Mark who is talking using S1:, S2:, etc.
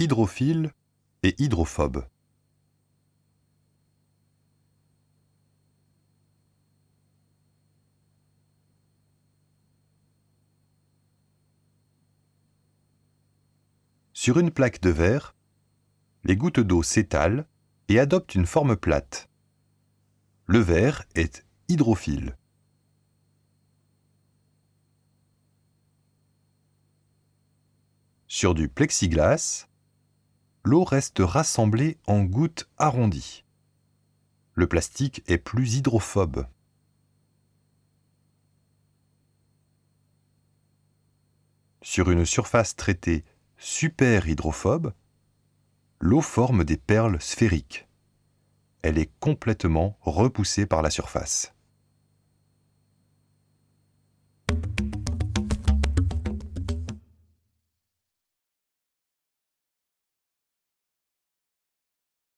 S1: hydrophile et hydrophobe. Sur une plaque de verre, les gouttes d'eau s'étalent et adoptent une forme plate. Le verre est hydrophile. Sur du plexiglas, l'eau reste rassemblée en gouttes arrondies. Le plastique est plus hydrophobe. Sur une surface traitée super hydrophobe, l'eau forme des perles sphériques. Elle est complètement repoussée par la surface.